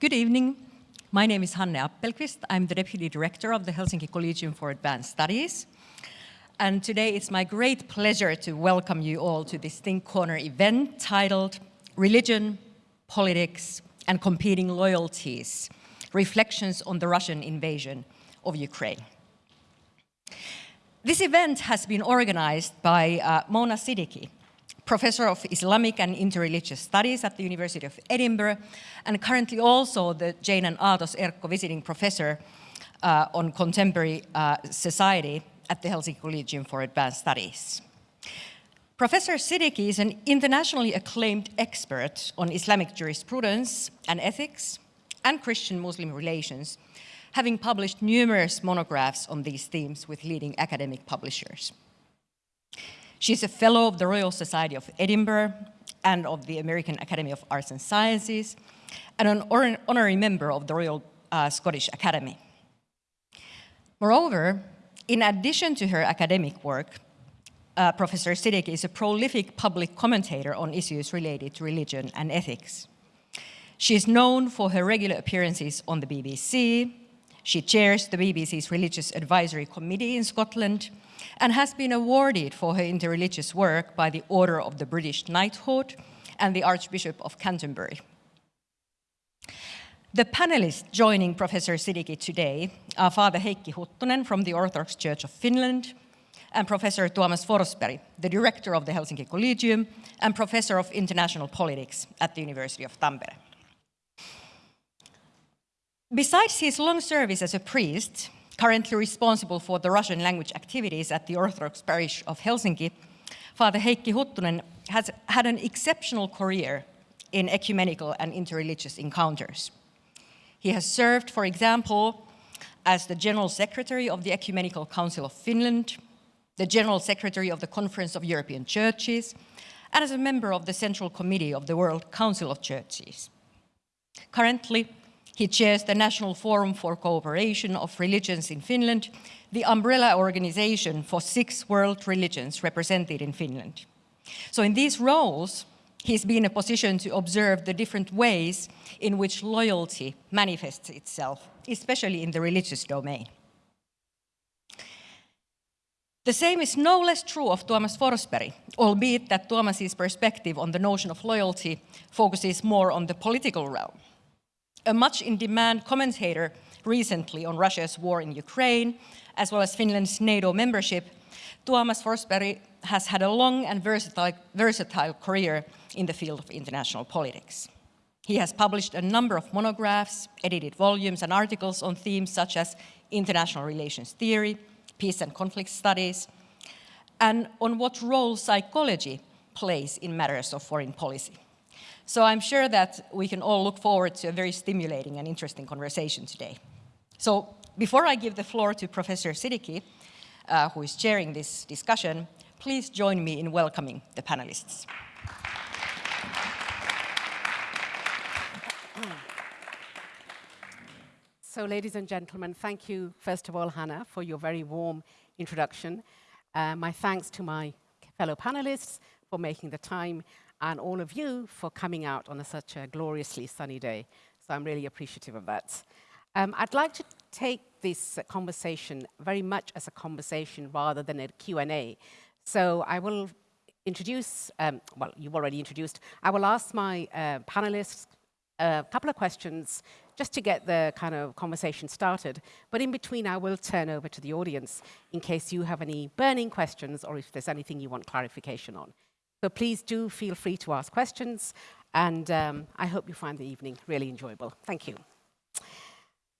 Good evening. My name is Hanne Appelqvist. I'm the Deputy Director of the Helsinki Collegium for Advanced Studies. And today it's my great pleasure to welcome you all to this Think Corner event titled Religion, Politics and Competing Loyalties, Reflections on the Russian Invasion of Ukraine. This event has been organized by uh, Mona Siddiqui, Professor of Islamic and Interreligious Studies at the University of Edinburgh, and currently also the Jane and Aatos Erkko Visiting Professor uh, on Contemporary uh, Society at the Helsinki Collegium for Advanced Studies. Professor Siddiqui is an internationally acclaimed expert on Islamic jurisprudence and ethics and Christian-Muslim relations, having published numerous monographs on these themes with leading academic publishers. She is a fellow of the Royal Society of Edinburgh and of the American Academy of Arts and Sciences, and an honorary member of the Royal uh, Scottish Academy. Moreover, in addition to her academic work, uh, Professor Siddiqui is a prolific public commentator on issues related to religion and ethics. She is known for her regular appearances on the BBC. She chairs the BBC's Religious Advisory Committee in Scotland and has been awarded for her interreligious work by the Order of the British Knighthood and the Archbishop of Canterbury. The panelists joining Professor Siddiqui today are Father Heikki Huttunen from the Orthodox Church of Finland and Professor Tuomas Forsberg, the director of the Helsinki Collegium and Professor of International Politics at the University of Tampere. Besides his long service as a priest, currently responsible for the Russian language activities at the Orthodox Parish of Helsinki, Father Heikki Huttunen has had an exceptional career in ecumenical and interreligious encounters. He has served, for example, as the General Secretary of the Ecumenical Council of Finland, the General Secretary of the Conference of European Churches, and as a member of the Central Committee of the World Council of Churches. Currently, he chairs the National Forum for Cooperation of Religions in Finland, the umbrella organization for six world religions represented in Finland. So in these roles, he's been in a position to observe the different ways in which loyalty manifests itself, especially in the religious domain. The same is no less true of Tuomas Forsberg, albeit that Tuomas's perspective on the notion of loyalty focuses more on the political realm. A much in-demand commentator recently on Russia's war in Ukraine, as well as Finland's NATO membership, Tuomas Forsberg has had a long and versatile, versatile career in the field of international politics. He has published a number of monographs, edited volumes and articles on themes such as international relations theory, peace and conflict studies, and on what role psychology plays in matters of foreign policy. So I'm sure that we can all look forward to a very stimulating and interesting conversation today. So before I give the floor to Professor Siddiqui, uh, who is chairing this discussion, please join me in welcoming the panelists. So ladies and gentlemen, thank you, first of all, Hanne, for your very warm introduction. Uh, my thanks to my fellow panelists for making the time and all of you for coming out on a, such a gloriously sunny day. So I'm really appreciative of that. Um, I'd like to take this conversation very much as a conversation rather than a Q&A. So I will introduce, um, well, you've already introduced, I will ask my uh, panelists a couple of questions just to get the kind of conversation started. But in between, I will turn over to the audience in case you have any burning questions or if there's anything you want clarification on. So please do feel free to ask questions, and um, I hope you find the evening really enjoyable. Thank you. So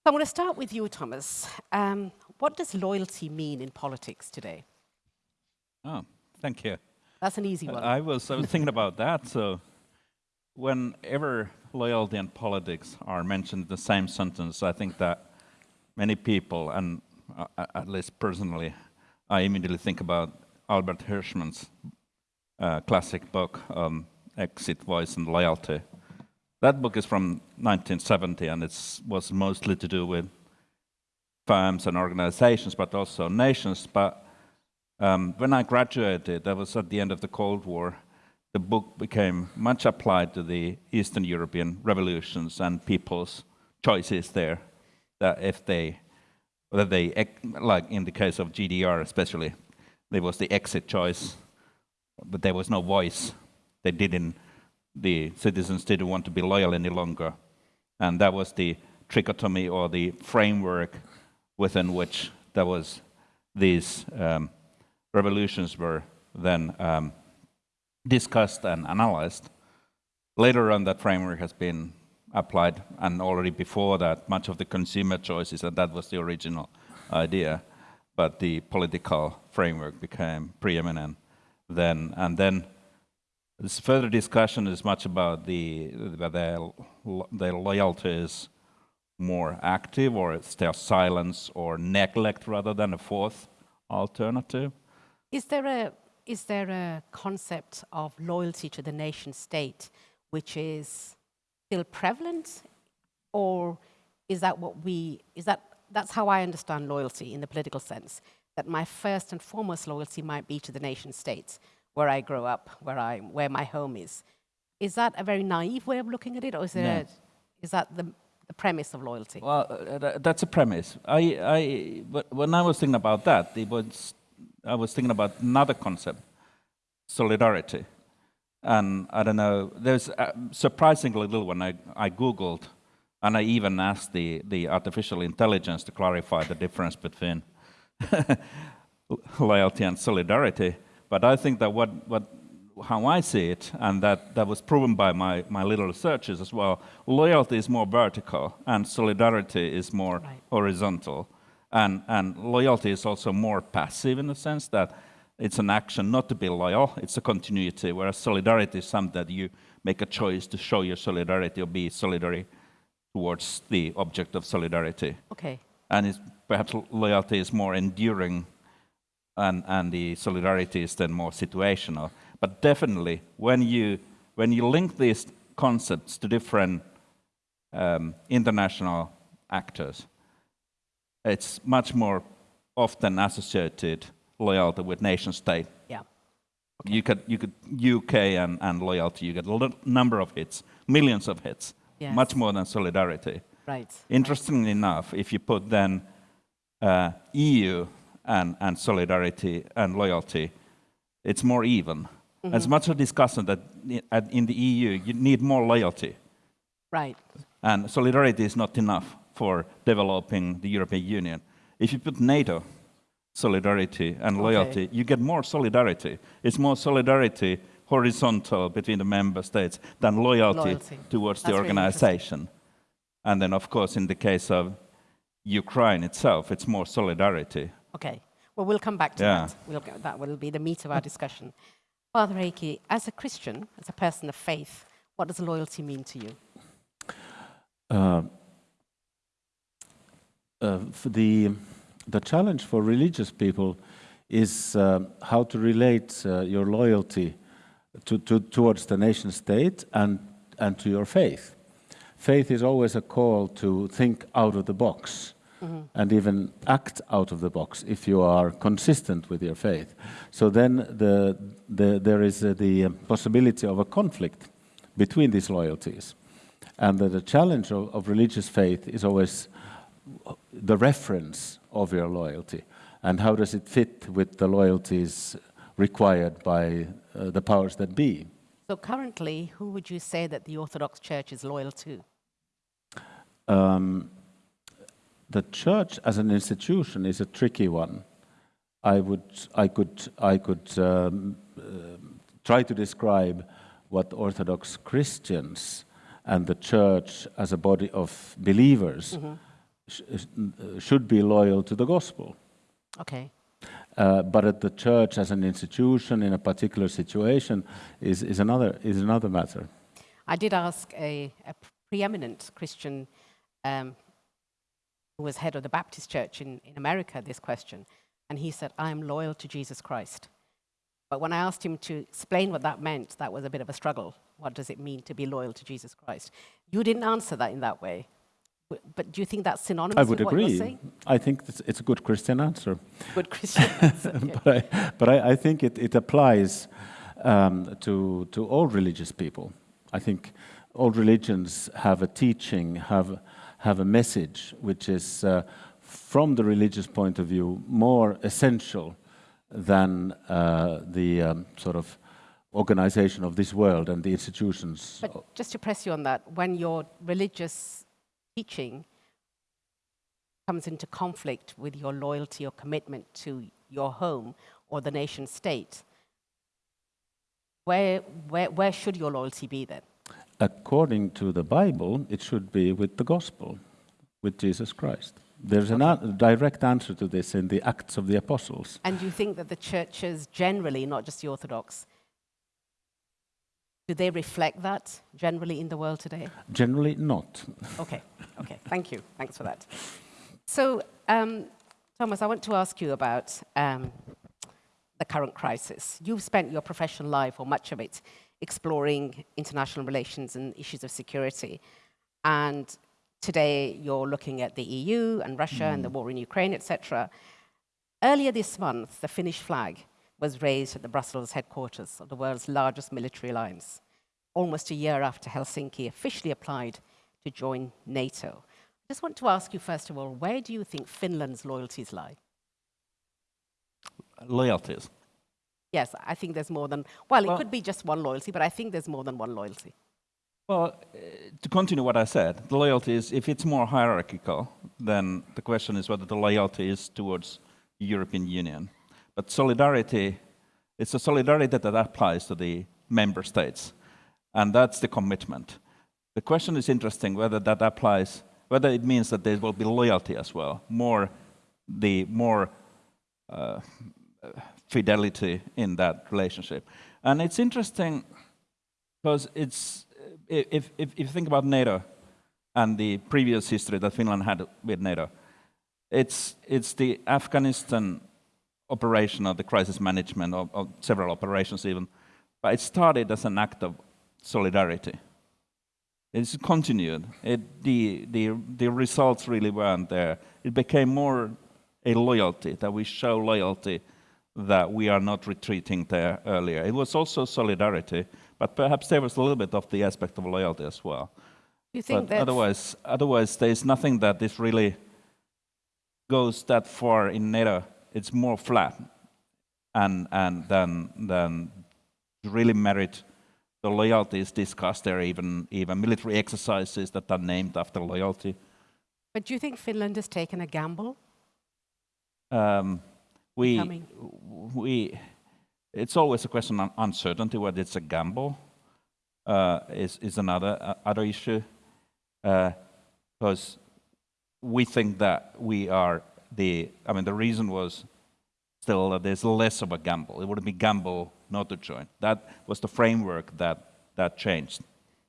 I'm going to start with you, Thomas. Um, what does loyalty mean in politics today? Oh, thank you. That's an easy one. I was, I was thinking about that. So whenever loyalty and politics are mentioned in the same sentence, I think that many people, and uh, at least personally, I immediately think about Albert Hirschman's uh, classic book, um, Exit, Voice and Loyalty. That book is from 1970 and it was mostly to do with firms and organizations, but also nations. But um, when I graduated, that was at the end of the Cold War, the book became much applied to the Eastern European revolutions and people's choices there that if they that they like in the case of GDR especially there was the exit choice but there was no voice. They didn't the citizens didn't want to be loyal any longer. And that was the trichotomy or the framework within which there was these um, revolutions were then um, discussed and analyzed. Later on, that framework has been applied, and already before that, much of the consumer choices, and that was the original idea, but the political framework became preeminent then. And then this further discussion is much about the their, their loyalty is more active, or it's their silence or neglect rather than a fourth alternative. Is there a is there a concept of loyalty to the nation state which is still prevalent, or is that what we is that that's how I understand loyalty in the political sense? That my first and foremost loyalty might be to the nation states where I grow up, where I where my home is. Is that a very naive way of looking at it, or is, No. a, is that the, the premise of loyalty? Well, uh, th- that's a premise. I, I, when I was thinking about that, it was, I was thinking about another concept, solidarity. And I don't know, there's uh, surprisingly little when I, I Googled, and I even asked the, the artificial intelligence to clarify the difference between loyalty and solidarity. But I think that what, what, how I see it, and that, that was proven by my, my little researches as well, loyalty is more vertical and solidarity is more Right. horizontal. And, and loyalty is also more passive in the sense that it's an action not to be loyal, it's a continuity, whereas solidarity is something that you make a choice to show your solidarity or be solidary towards the object of solidarity Okay. and it's, perhaps loyalty is more enduring and, and the solidarity is then more situational. But definitely, when you, when you link these concepts to different um, international actors, it's much more often associated loyalty with nation state. Yeah. You could, you could UK and, and loyalty, you get a number of hits, millions of hits, Yes. much more than solidarity. Right. Interestingly enough, if you put then uh, EU and, and solidarity and loyalty, it's more even. As much a discussion that in the EU you need more loyalty, Right. and solidarity is not enough for developing the European Union. If you put NATO, solidarity and loyalty, you get more solidarity. It's more solidarity horizontal between the member states than loyalty, Loyalty. towards That's the really organization. And then, of course, in the case of Ukraine itself, it's more solidarity. Okay. Well, we'll come back to Yeah. that. We'll get, that will be the meat of our discussion. Father Heikki, as a Christian, as a person of faith, what does loyalty mean to you? Uh, uh, the the challenge for religious people is uh, how to relate uh, your loyalty to, to, towards the nation state and and to your faith. Faith is always a call to think out of the box and even act out of the box if you are consistent with your faith. So then the, the, there is uh, the uh, possibility of a conflict between these loyalties. And that the challenge of, of religious faith is always the reference of your loyalty and how does it fit with the loyalties required by uh, the powers that be. So currently, who would you say that the Orthodox Church is loyal to? Um, the church as an institution is a tricky one. I would, I could, I could um, uh, try to describe what Orthodox Christians and the church as a body of believers sh- uh, should be loyal to the gospel. Okay. Uh, but at the church as an institution in a particular situation is, is, another, is another matter. I did ask a, a preeminent Christian um, who was head of the Baptist Church in, in America this question, and he said, I'm loyal to Jesus Christ. But when I asked him to explain what that meant, that was a bit of a struggle. What does it mean to be loyal to Jesus Christ? You didn't answer that in that way. But do you think that's synonymous I would with what you're agree. saying? I think it's, it's a good Christian answer. Good Christian answer. okay. but I, but I, I think it, it applies um, to, to all religious people. I think all religions have a teaching, have, have a message which is, uh, from the religious point of view, more essential than uh, the um, sort of organization of this world and the institutions. But just to press you on that, when your religious teaching comes into conflict with your loyalty or commitment to your home or the nation state, where, where, where should your loyalty be then? According to the Bible, it should be with the gospel, with Jesus Christ. There's a direct answer to this in the Acts of the Apostles. And you think that the churches generally, not just the Orthodox, do they reflect that generally in the world today? Generally, not. Okay, okay, thank you. Thanks for that. So, um, Thomas, I want to ask you about um, the current crisis. You've spent your professional life, or much of it, exploring international relations and issues of security. And today you're looking at the EU and Russia mm. and the war in Ukraine, etc. Earlier this month, the Finnish flag was raised at the Brussels headquarters of the world's largest military alliance, almost a year after Helsinki officially applied to join NATO. I just want to ask you, first of all, where do you think Finland's loyalties lie? Loyalties? Yes, I think there's more than, well, well, it could be just one loyalty, but I think there's more than one loyalty. Well, uh, to continue what I said, the loyalty is, if it's more hierarchical, then the question is whether the loyalty is towards the European Union. But solidarity, it's a solidarity that applies to the member states. And that's the commitment. The question is interesting whether that applies, whether it means that there will be loyalty as well, more the more uh, fidelity in that relationship. And it's interesting because it's, if, if, if you think about NATO and the previous history that Finland had with NATO, it's, it's the Afghanistan operation or the crisis management of, several operations even, but it started as an act of solidarity. It's continued. It, the, the, the results really weren't there. It became more a loyalty, that we show loyalty, that we are not retreating there earlier. It was also solidarity, but perhaps there was a little bit of the aspect of loyalty as well. You think but otherwise, otherwise, there's nothing that this really goes that far in NATO it's more flat and, and than, than really merit the loyalty is discussed there, even, even military exercises that are named after loyalty. But do you think Finland has taken a gamble? Um, we, we, it's always a question of uncertainty whether it's a gamble uh, is, is another uh, other issue because uh, we think that we are the, I mean, the reason was still that there's less of a gamble. It would be gamble not to join. That was the framework that, that changed.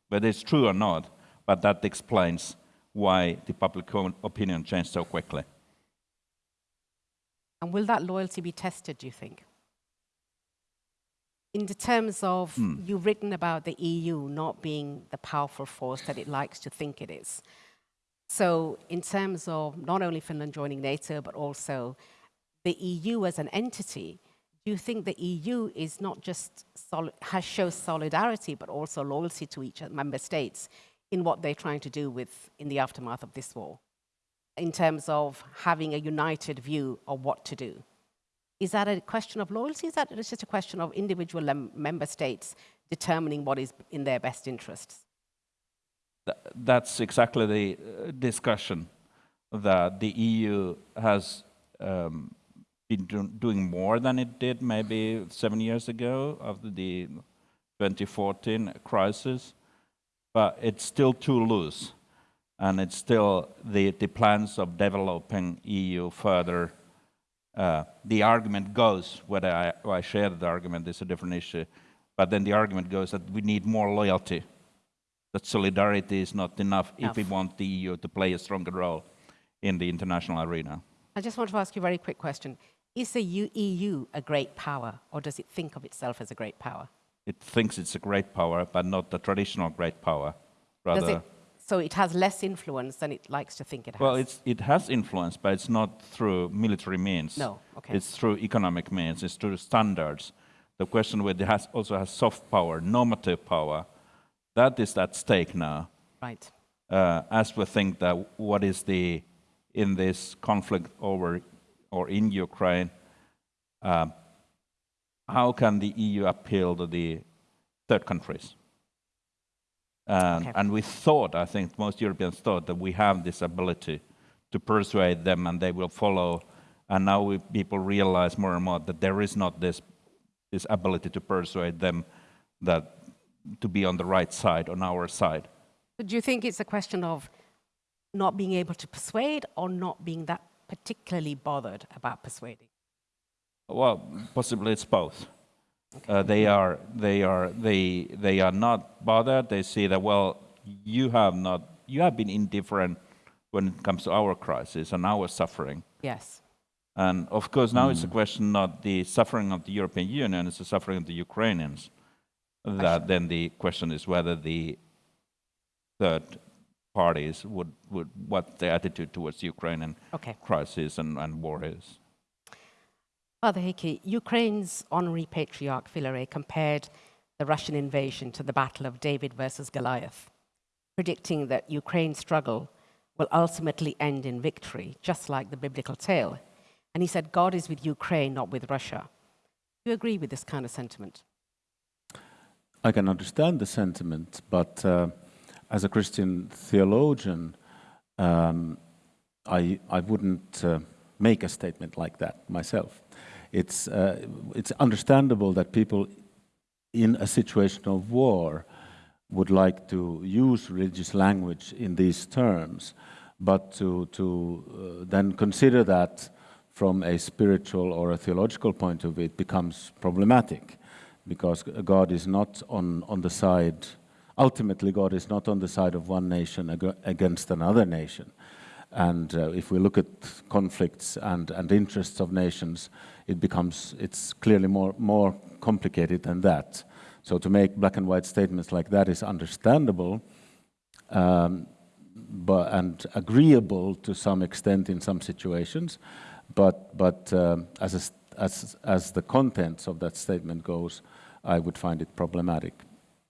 Whether it's true or not, but that explains why the public opinion changed so quickly. And will that loyalty be tested, do you think? In the terms of, hmm. you've written about the EU not being the powerful force that it likes to think it is. So in terms of not only Finland joining NATO, but also the EU as an entity, do you think the EU is not just has shows solidarity, but also loyalty to each member states in what they're trying to do with in the aftermath of this war, in terms of having a united view of what to do? Is that a question of loyalty? Is that just a question of individual member states determining what is in their best interests? that's exactly the uh, discussion that the EU has um, been do doing more than it did maybe seven years ago after the 2014 crisis, but it's still too loose. And it's still the, the plans of developing EU further. Uh, the argument goes, whether I, I share the argument is a different issue, but then the argument goes that we need more loyalty that solidarity is not enough, enough, if we want the EU to play a stronger role in the international arena. I just want to ask you a very quick question. Is the EU a great power, or does it think of itself as a great power? It thinks it's a great power, but not the traditional great power. Rather, it, so it has less influence than it likes to think it has? Well, it has influence, but it's not through military means. No, okay. It's through economic means, it's through standards. The question whether it has also has soft power, normative power, that is at stake now. Right. uh, as we think that what is the, in this conflict over or in Ukraine, uh, how can the EU appeal to the third countries? And, Okay. and we thought, I think most Europeans thought that we have this ability to persuade them and they will follow. And now we, people realize more and more that there is not this, this ability to persuade them that to be on the right side, on our side. But do you think it's a question of not being able to persuade or not being that particularly bothered about persuading? Well, possibly it's both. Uh, they are they are they they are not bothered. They see that well, you have not you have been indifferent when it comes to our crisis and our suffering. Yes. And of course, now it's a question not the suffering of the European Union; it's the suffering of the Ukrainians. That then the question is whether the third parties would would what their attitude towards the Ukrainian Okay. crisis and, and war is. Father Heikki, Ukraine's honorary patriarch Filaret compared the Russian invasion to the battle of David versus Goliath, predicting that Ukraine's struggle will ultimately end in victory, just like the biblical tale. And he said, God is with Ukraine, not with Russia. Do you agree with this kind of sentiment? I can understand the sentiment, but uh, as a Christian theologian, um, I, I wouldn't uh, make a statement like that myself. It's, uh, it's understandable that people in a situation of war would like to use religious language in these terms, but to, to uh, then consider that from a spiritual or a theological point of view, it becomes problematic because God is not on, on the side, ultimately, God is not on the side of one nation ag- against another nation. And uh, if we look at conflicts and, and interests of nations, it becomes, it's clearly more, more complicated than that. So to make black and white statements like that is understandable um, but, and agreeable to some extent in some situations, but, but um, as, a as, as the contents of that statement goes, I would find it problematic.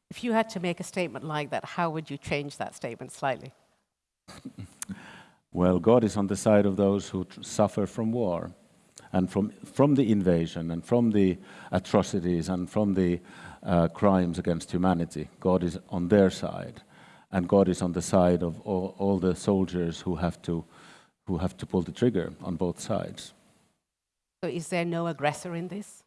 If you had to make a statement like that, how would you change that statement slightly? Well, God is on the side of those who tr- suffer from war and from, from the invasion and from the atrocities and from the uh, crimes against humanity. God is on their side. And God is on the side of all, all the soldiers who have, to, who have to pull the trigger on both sides. So is there no aggressor in this?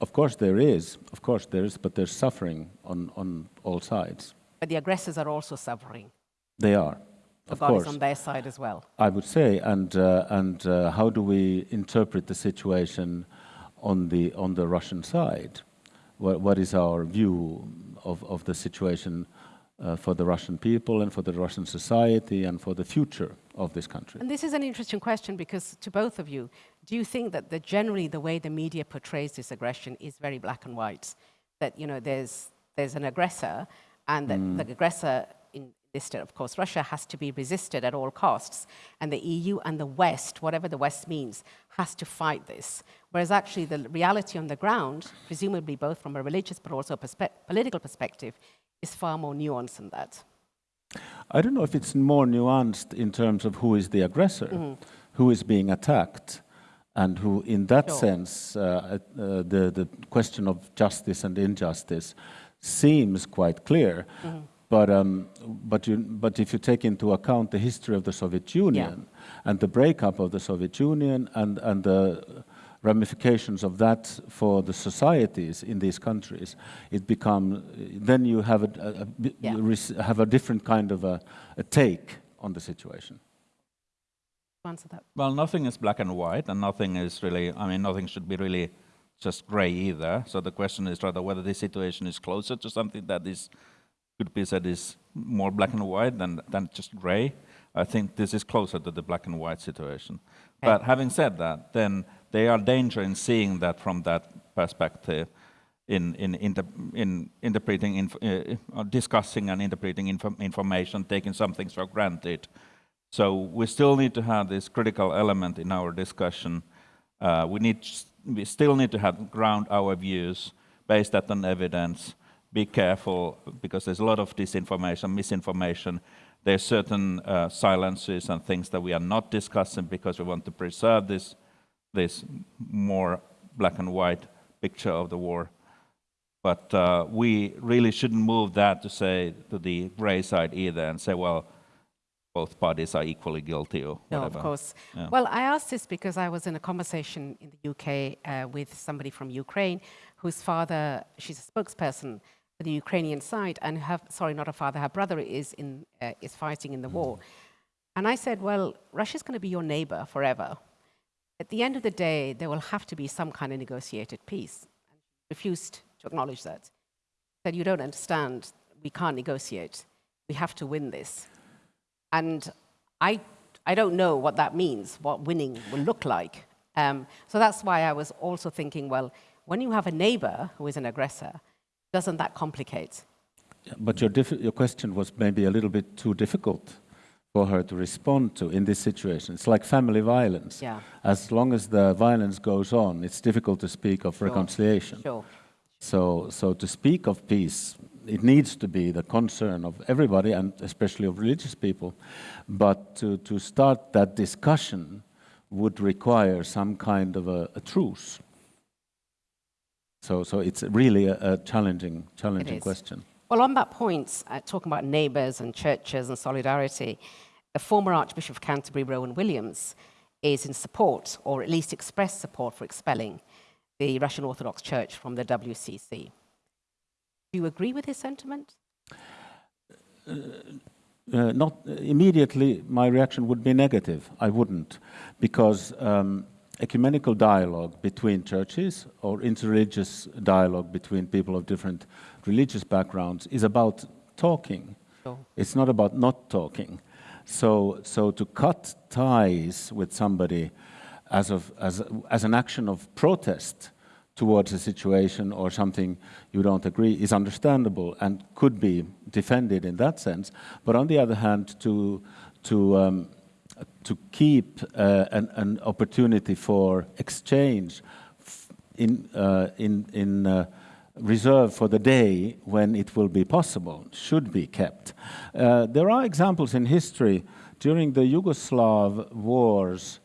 Of course, there is. Of course, there is, but there's suffering on, on all sides. But the aggressors are also suffering. They are. Of course. on their side as well. I would say, and uh, and uh, how do we interpret the situation on the on the Russian side? What what is our view of of the situation uh, for the Russian people and for the Russian society and for the future of this country? And this is an interesting question because to both of you, do you think that the, generally the way the media portrays this aggression is very black and white? That you know there's there's an aggressor, and that the aggressor of course, Russia has to be resisted at all costs, and the EU and the West, whatever the West means, has to fight this. Whereas actually the reality on the ground, presumably both from a religious but also a perspe- political perspective, is far more nuanced than that. I don't know if it's more nuanced in terms of who is the aggressor, who is being attacked, and who, in that Sure. sense, uh, uh, the, the question of justice and injustice seems quite clear. But, um, but, you, but if you take into account the history of the Soviet Union and the breakup of the Soviet Union and, and the ramifications of that for the societies in these countries, it become then you have a, a, a Yeah. have a different kind of a, a take on the situation. Answer that. Well, nothing is black and white, and nothing is really, I mean, nothing should be really just gray either. So the question is rather whether this situation is closer to something that is, could be said is more black and white than, than just gray. I think this is closer to the black and white situation. But having said that, then there are danger in seeing that from that perspective, in, in, inter, in interpreting, inf, uh, uh, discussing and interpreting inf- information, taking some things for granted. So we still need to have this critical element in our discussion. Uh, we need, we still need to have ground our views based on evidence, be careful because there's a lot of disinformation, misinformation. There's certain uh, silences and things that we are not discussing because we want to preserve this, this more black and white picture of the war. But uh, we really shouldn't move that to say to the gray side either and say, well, both parties are equally guilty or whatever. No, of course. Yeah. Well, I asked this because I was in a conversation in the UK uh, with somebody from Ukraine whose father, she's a spokesperson the Ukrainian side, and her, sorry, not her father, her brother is, in, uh, is fighting in the war. And I said, well, Russia's going to be your neighbor forever. At the end of the day, there will have to be some kind of negotiated peace. And she refused to acknowledge that. Said, you don't understand, we can't negotiate. We have to win this. And I, I don't know what that means, what winning will look like. Um, so that's why I was also thinking, well, when you have a neighbor who is an aggressor, doesn't that complicate? But your, your question was maybe a little bit too difficult for her to respond to in this situation. It's like family violence. Yeah. As long as the violence goes on, it's difficult to speak of reconciliation. Sure. So, so to speak of peace, it needs to be the concern of everybody and especially of religious people. But to, to start that discussion would require some kind of a, a truce. So, so it's really a, a challenging, challenging question. Well, on that point, uh, talking about neighbours and churches and solidarity, the former Archbishop of Canterbury, Rowan Williams, is in support, or at least expressed support for expelling the Russian Orthodox Church from the WCC. Do you agree with his sentiment? Uh, not immediately, my reaction would be negative. I wouldn't, because um, ecumenical dialogue between churches or interreligious dialogue between people of different religious backgrounds is about talking. Sure. It's not about not talking. So, so to cut ties with somebody as, of, as, as an action of protest towards a situation or something you don't agree is understandable and could be defended in that sense. But on the other hand, to, to, um, to keep uh, an, an opportunity for exchange f- in, uh, in, in uh, reserve for the day when it will be possible should be kept. Uh, there are examples in history during the Yugoslav wars.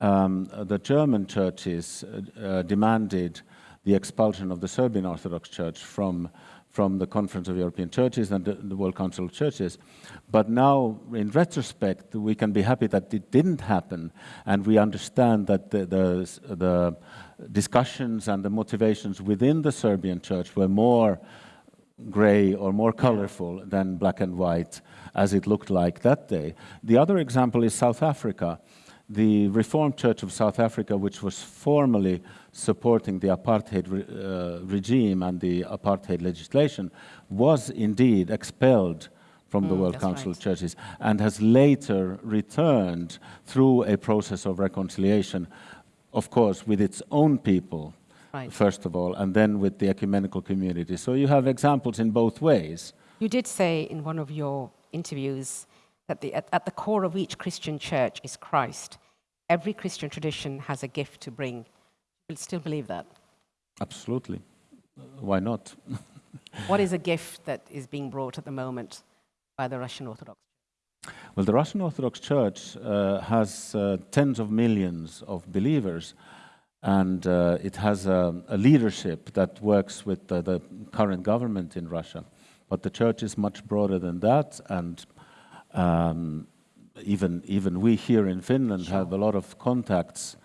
Um, the German churches uh, uh, demanded the expulsion of the Serbian Orthodox Church from, from the Conference of European Churches and the, World Council of Churches. But now, in retrospect, we can be happy that it didn't happen, and we understand that the, the, the discussions and the motivations within the Serbian Church were more gray or more colorful than black and white as it looked like that day. The other example is South Africa. The Reformed Church of South Africa, which was formally supporting the apartheid re- uh, regime and the apartheid legislation, was indeed expelled from the Mm, World Council right. of Churches and has later returned through a process of reconciliation, of course, with its own people Right. first of all, and then with the ecumenical community. So you have examples in both ways. You did say in one of your interviews that the, at, at the core of each Christian church is Christ. Every Christian tradition has a gift to bring. You still believe that? Absolutely. Why not? What is a gift that is being brought at the moment by the Russian Orthodox? Well, the Russian Orthodox Church uh, has uh, tens of millions of believers, and uh, it has a, a leadership that works with the, the current government in Russia. But the church is much broader than that, and um, even even we here in Finland have a lot of contacts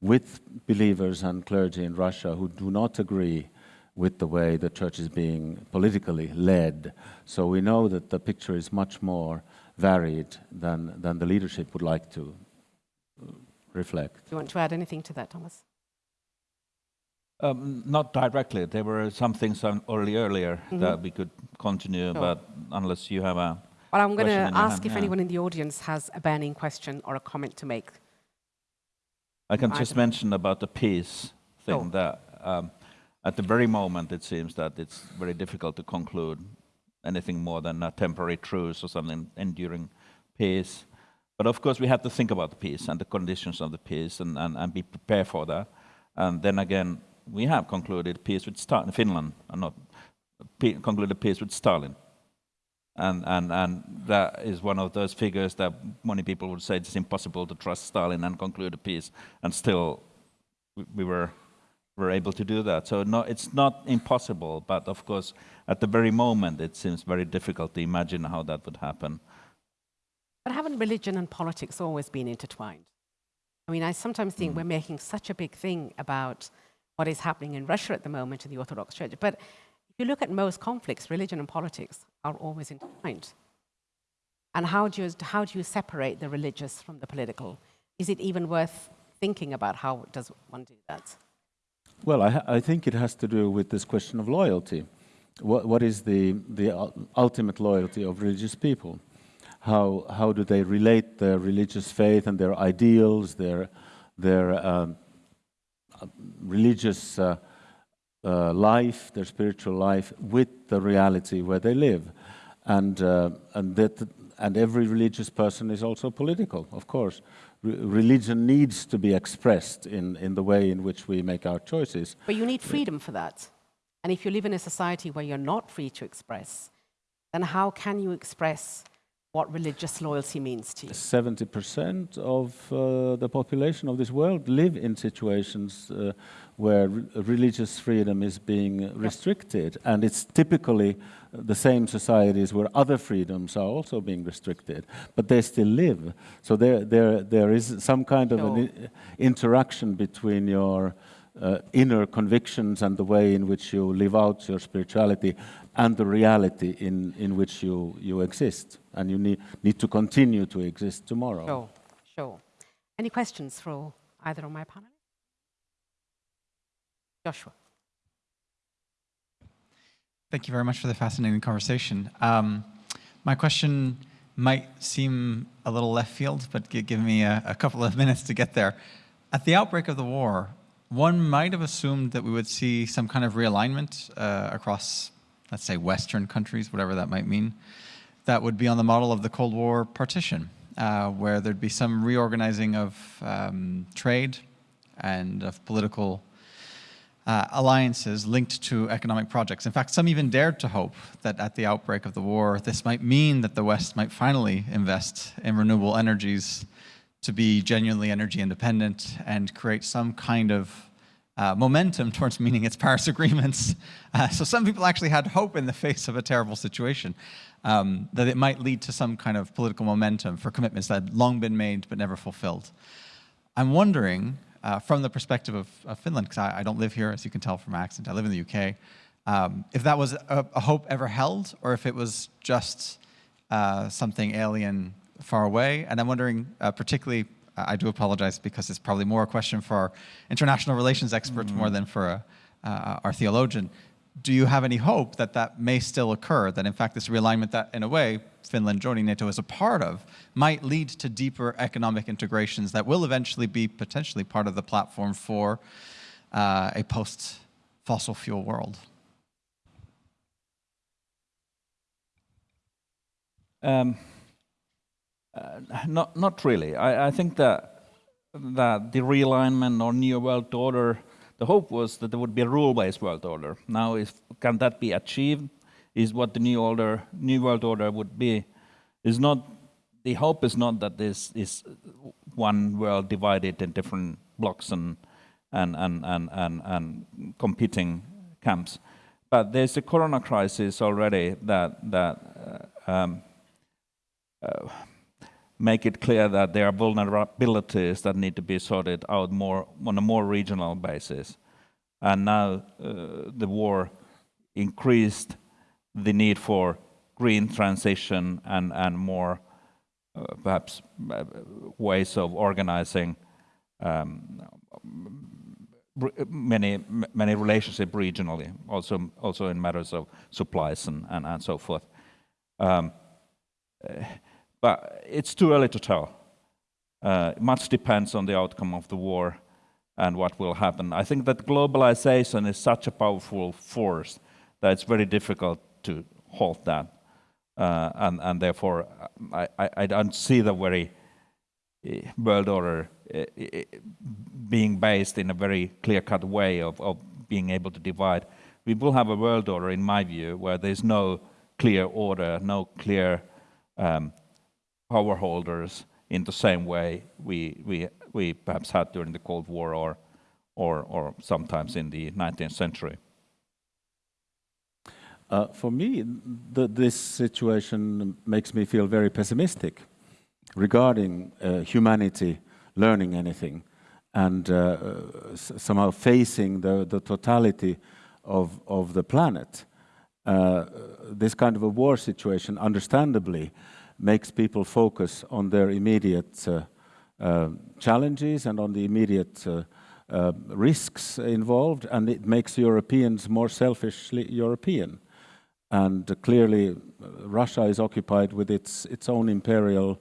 with believers and clergy in Russia who do not agree with the way the church is being politically led. So we know that the picture is much more varied than, than the leadership would like to uh, reflect. Do you want to add anything to that, Thomas? Um, not directly. There were some things on already earlier Mhm. that we could continue, Sure. but unless you have a Well, I'm going to ask if yeah. anyone in the audience has a burning question or a comment to make. I can I just mention about the peace thing Sure. that um, at the very moment it seems that it's very difficult to conclude anything more than a temporary truce or something enduring peace. But of course we have to think about the peace and the conditions of the peace and, and, and be prepared for that. And then again, we have concluded peace with start in Finland and not pe conclude peace with Stalin. And, and, and that is one of those figures that many people would say it's impossible to trust Stalin and conclude a peace. And still, we, we were, were able to do that. So no, it's not impossible, but of course, at the very moment, it seems very difficult to imagine how that would happen. But haven't religion and politics always been intertwined? I mean, I sometimes think hmm. we're making such a big thing about what is happening in Russia at the moment in the Orthodox Church. But if you look at most conflicts, religion and politics are always intertwined. And how do you, how do you separate the religious from the political? Is it even worth thinking about how does one do that? Well, I, I think it has to do with this question of loyalty. What, what is the, the ultimate loyalty of religious people? how, how do they relate their religious faith and their ideals, their, their um, religious uh, uh, life, their spiritual life, with the reality where they live. And, uh, and, that, and every religious person is also political, of course. Re religion needs to be expressed in, in the way in which we make our choices. But you need freedom for that. And if you live in a society where you're not free to express, then how can you express what religious loyalty means to you? 70% of uh, the population of this world live in situations uh, where re religious freedom is being restricted. And it's typically the same societies where other freedoms are also being restricted, but they still live. So there, there, there is some kind of sure. an interaction between your uh, inner convictions and the way in which you live out your spirituality and the reality in, in which you, you exist. And you need, need to continue to exist tomorrow. Sure, sure. Any questions for either of my panelists? Joshua. Thank you very much for the fascinating conversation. Um, my question might seem a little left field, but give me a, a couple of minutes to get there. At the outbreak of the war, one might have assumed that we would see some kind of realignment uh, across, let's say, Western countries, whatever that might mean, that would be on the model of the Cold War partition, uh, where there'd be some reorganizing of um, trade and of political uh, alliances linked to economic projects. In fact, some even dared to hope that at the outbreak of the war, this might mean that the West might finally invest in renewable energies to be genuinely energy independent and create some kind of uh, momentum towards meeting its Paris agreements. Uh, so some people actually had hope in the face of a terrible situation um, that it might lead to some kind of political momentum for commitments that had long been made but never fulfilled. I'm wondering, uh, from the perspective of, of Finland, because I, I, don't live here, as you can tell from my accent, I live in the UK, um, if that was a, a, hope ever held, or if it was just uh, something alien far away. And I'm wondering, uh, particularly, I do apologize because it's probably more a question for our international relations experts mm. more than for a, uh, our theologian. Do you have any hope that that may still occur, that in fact this realignment that in a way Finland joining NATO is a part of might lead to deeper economic integrations that will eventually be potentially part of the platform for uh, a post-fossil fuel world? Um. Uh, not, not really. I, I, think that, that the realignment or new world order, the hope was that there would be a rule-based world order. Now, if, can that be achieved? Is what the new order, new world order would be? Is not the hope is not that this is one world divided in different blocks and and and and and, and competing camps, but there's a corona crisis already that that uh, um, uh, make it clear that there are vulnerabilities that need to be sorted out more on a more regional basis. And now uh, the war increased the need for green transition and, and more uh, perhaps uh, ways of organizing um, many many relationship regionally, also also in matters of supplies and, and, and so forth. Um, but it's too early to tell. Uh, much depends on the outcome of the war and what will happen. I think that globalization is such a powerful force that it's very difficult to halt that. Uh, and, and therefore, I, I, I, don't see the very uh, world order uh, uh, being based in a very clear-cut way of, of being able to divide we will have a world order, in my view, where there's no clear order, no clear um, power holders in the same way we, we, we perhaps had during the Cold War or, or, or sometimes in the 19th century. Uh, for me, the, this situation makes me feel very pessimistic regarding uh, humanity learning anything and uh, somehow facing the, the totality of, of the planet. Uh, this kind of a war situation, understandably, makes people focus on their immediate uh, uh, challenges and on the immediate risks involved, and it makes Europeans more selfishly European. And clearly, uh, Russia is occupied with its, its own imperial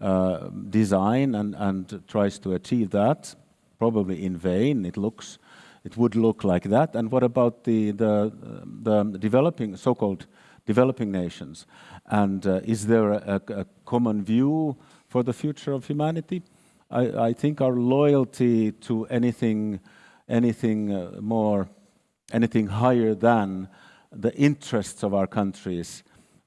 uh, design and, and tries to achieve that, probably in vain. It looks, it would look like that. And what about the, the, the developing, so-called developing nations? And uh, is there a, a, common view for the future of humanity? I, I think our loyalty to anything, anything uh, more, anything higher than the interests of our countries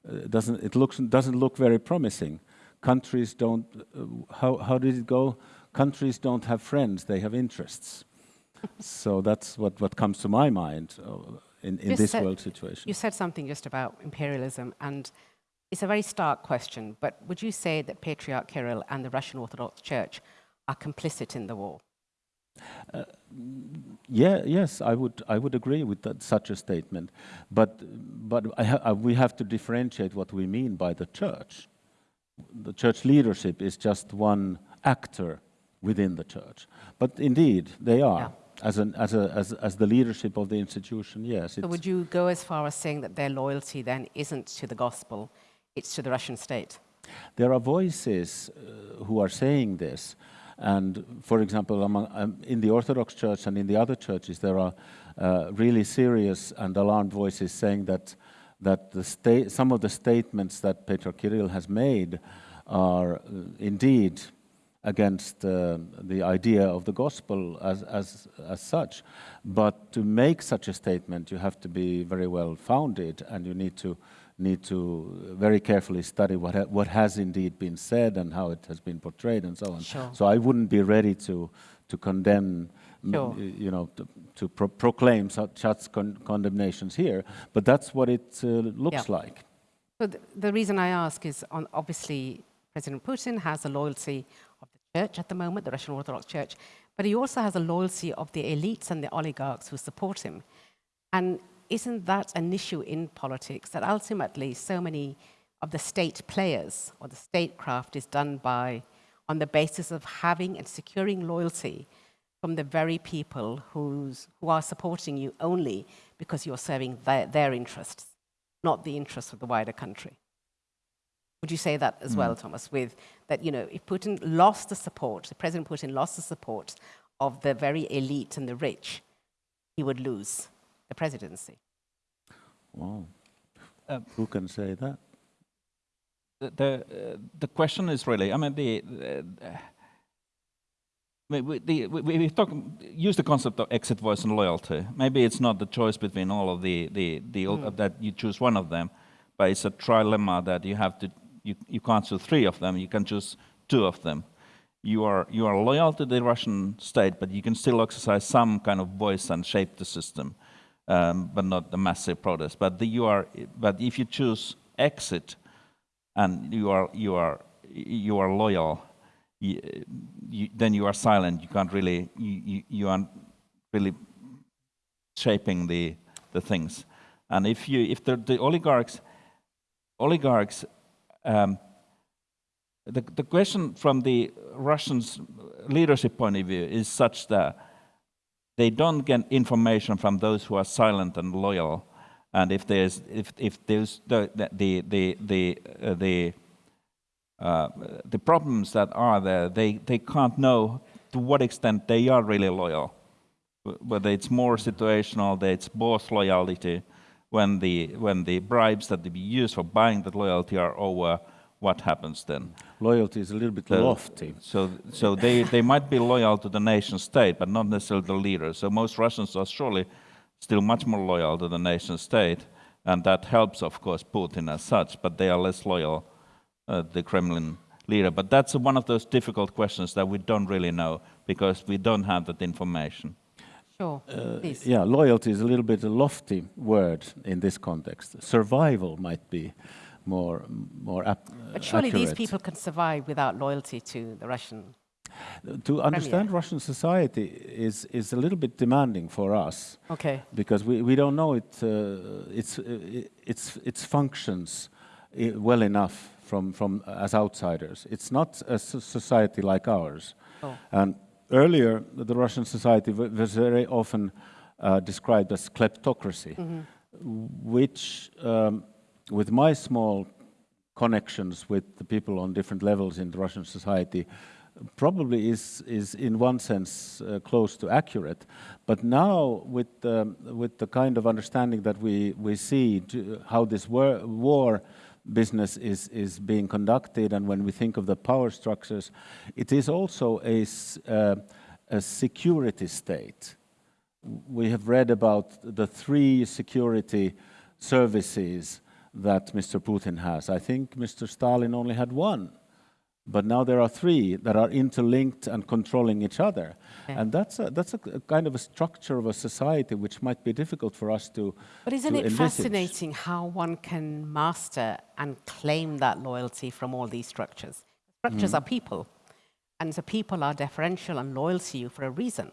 uh, doesn't it looks doesn't look very promising. Countries don't. Uh, how how did it go? Countries don't have friends; they have interests. so that's what what comes to my mind uh, in in this said, world situation. You said something just about imperialism, and it's a very stark question. But would you say that Patriarch Kirill and the Russian Orthodox Church are complicit in the war? Uh, yeah, yes, I would, I would agree with that, such a statement. But, but ha we have to differentiate what we mean by the church. The church leadership is just one actor within the church. But indeed, they are. Yeah. As, an, as, a, as, as the leadership of the institution, yes. So would you go as far as saying that their loyalty then isn't to the gospel, it's to the Russian state? There are voices uh, who are saying this, and for example, among, um, in the Orthodox Church and in the other churches, there are uh, really serious and alarmed voices saying that that some of the statements that Patriarch Kirill has made are uh, indeed against uh, the idea of the gospel as, as, as such. But to make such a statement, you have to be very well founded and you need to need to very carefully study what, ha what has indeed been said and how it has been portrayed and so on. Sure. So I wouldn't be ready to, to condemn, sure. you know, to, to pro proclaim such, such con condemnations here, but that's what it uh, looks yeah. like. So the, the, reason I ask is on, obviously President Putin has a loyalty of the church at the moment, the Russian Orthodox Church, but he also has a loyalty of the elites and the oligarchs who support him. And isn't that an issue in politics that ultimately so many of the state players or the statecraft is done by on the basis of having and securing loyalty from the very people who's, who are supporting you only because you're serving their, their interests, not the interests of the wider country. Would you say that as mm. well, Thomas, with that, you know, if Putin lost the support, the President Putin lost the support of the very elite and the rich, he would lose the presidency. Wow. Uh, Who can say that? The, the, uh, the, question is really, I mean, the, uh, we, the, we, we talk, use the concept of exit voice and loyalty. Maybe it's not the choice between all of the, the, the mm. that you choose one of them, but it's a trilemma that you have to, you, you can't choose three of them, you can choose two of them. You are, you are loyal to the Russian state, but you can still exercise some kind of voice and shape the system um, but not the massive protest. But you are, but if you choose exit, and you are you are you are loyal, you, you, then you are silent. You can't really you, you aren't really shaping the the things. And if you if the, the oligarchs oligarchs um, the, the question from the Russian leadership point of view is such that they don't get information from those who are silent and loyal. And if there's if if there's the the the the uh, the, uh, the problems that are there, they they can't know to what extent they are really loyal. Whether it's more situational, that it's both loyalty when the when the bribes that they be used for buying that loyalty are over what happens then? Loyalty is a little bit so, lofty. So, so they, they might be loyal to the nation state, but not necessarily the leader. So most Russians are surely still much more loyal to the nation state, and that helps, of course, Putin as such, but they are less loyal uh, the Kremlin leader. But that's one of those difficult questions that we don't really know because we don't have that information. Sure, please. Yeah, loyalty is a little bit a lofty word in this context. Survival might be more more ap- But surely these people can survive without loyalty to the Russian. To understand Russian society is is a little bit demanding for us. Okay. because we, we don't know it, uh, its, uh, its, its functions well enough from, from as outsiders. It's not a society like ours. Oh. And earlier, the Russian society wa- was very often uh, described as kleptocracy, which, um, with my small connections with the people on different levels in the Russian society probably is, is in one sense uh, close to accurate. But now with, um, with the kind of understanding that we, we see how this war, war business is, is being conducted and when we think of the power structures, it is also a, uh, a security state we have read about the three security services that Mr. Putin has. I think Mr. Stalin only had one, but now there are three that are interlinked and controlling each other. Okay. And that's a, that's a kind of a structure of a society which might be difficult for us to. But isn't to it envisage. fascinating how one can master and claim that loyalty from all these structures? Structures mm-hmm. are people, and the people are deferential and loyal to you for a reason.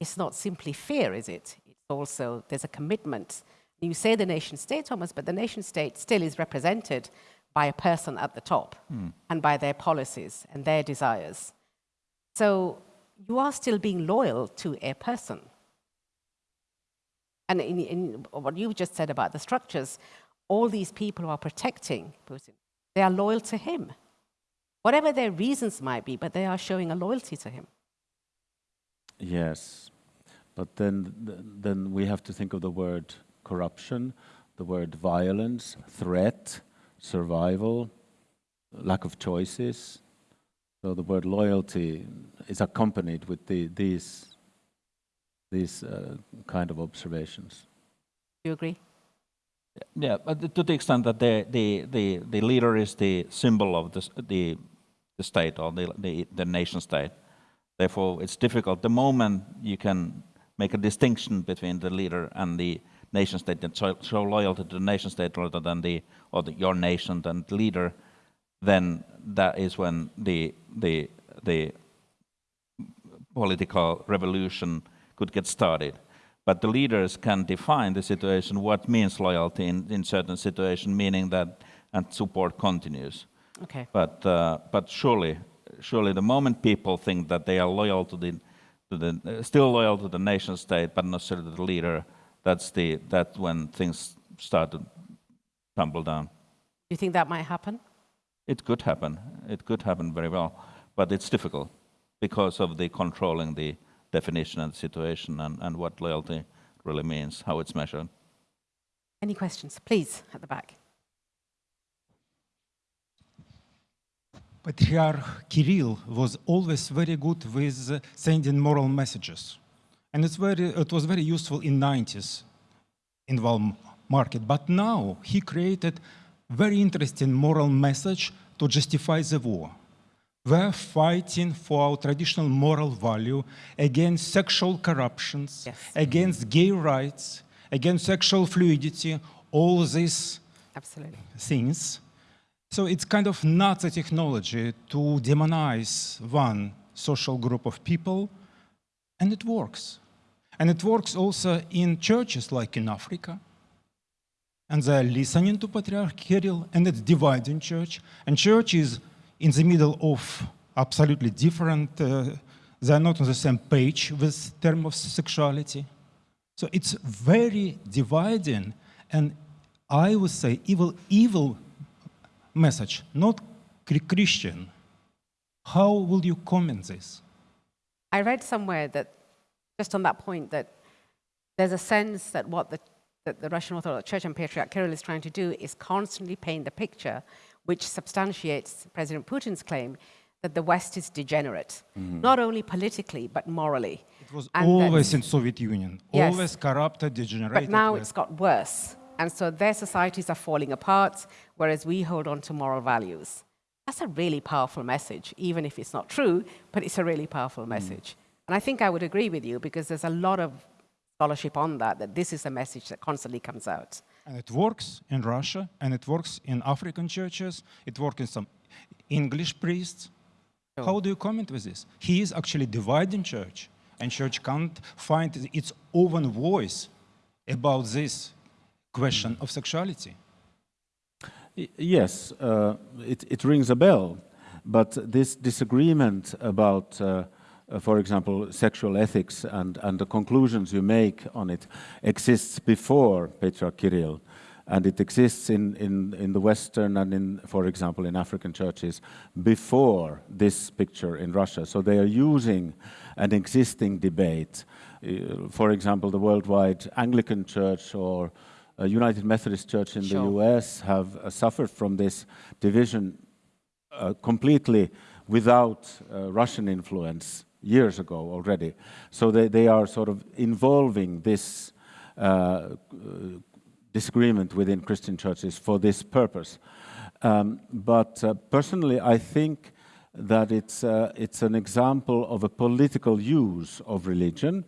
It's not simply fear, is it? It's also, there's a commitment. You say the nation state, Thomas, but the nation state still is represented by a person at the top hmm. and by their policies and their desires. So you are still being loyal to a person. And in, in what you just said about the structures, all these people who are protecting Putin, they are loyal to him. Whatever their reasons might be, but they are showing a loyalty to him. Yes, but then, then we have to think of the word corruption, the word violence, threat, survival, lack of choices. So the word loyalty is accompanied with the, these, these uh, kind of observations. Do you agree? Yeah, but to the extent that the, the, the, the leader is the symbol of the, the, the state or the, the, the nation state, therefore it's difficult. The moment you can make a distinction between the leader and the nation state and show, show loyalty to the nation state rather than the, or the, your nation than the leader, then that is when the, the, the political revolution could get started. But the leaders can define the situation, what means loyalty in, in certain situation, meaning that and support continues. Okay. But, uh, but surely, surely the moment people think that they are loyal to the, to the uh, still loyal to the nation state, but not necessarily to the leader, that's, the, that's when things start to tumble down. Do you think that might happen? It could happen. It could happen very well, but it's difficult because of the controlling the definition and situation and, and what loyalty really means, how it's measured. Any questions? Please, at the back. Patriarch Kirill was always very good with sending moral messages. And it's very, it was very useful in 90s in Val market. But now he created very interesting moral message to justify the war. We're fighting for our traditional moral value against sexual corruptions, Yes. against gay rights, against sexual fluidity, all these Absolutely. things. So it's kind of Nazi technology to demonize one social group of people, and it works. And it works also in churches like in Africa. And they're listening to Patriarch Kirill, and it's dividing church. And church is in the middle of absolutely different, uh, they're not on the same page with term of sexuality. So it's very dividing, and I would say evil, evil message, not Christian. How will you comment this? I read somewhere that, just on that point, that there's a sense that what the, that the Russian Orthodox Church and Patriarch Kirill is trying to do is constantly paint the picture which substantiates President Putin's claim that the West is degenerate, mm-hmm. not only politically, but morally. It was And always that's- in Soviet Union, Yes. always corrupted, degenerated. But now with- it's got worse. And so their societies are falling apart, whereas we hold on to moral values. That's a really powerful message, even if it's not true, but it's a really powerful mm. message. And I think I would agree with you because there's a lot of scholarship on that, that this is a message that constantly comes out. And it works in Russia, and it works in African churches, it works in some English priests. Sure. How do you comment with this? He is actually dividing church, and church can't find its own voice about this question of sexuality. Yes, uh, it, it rings a bell, but this disagreement about, uh, uh, for example, sexual ethics and, and the conclusions you make on it exists before Patriarch Kirill, and it exists in, in, in the Western and in, for example, in African churches before this picture in Russia. So they are using an existing debate. Uh, for example, the worldwide Anglican Church or uh, United Methodist Church in Sure. the US have uh, suffered from this division uh, completely without uh, Russian influence years ago already. So they, they are sort of involving this uh, disagreement within Christian churches for this purpose. Um, but uh, personally, I think that it's, uh, it's an example of a political use of religion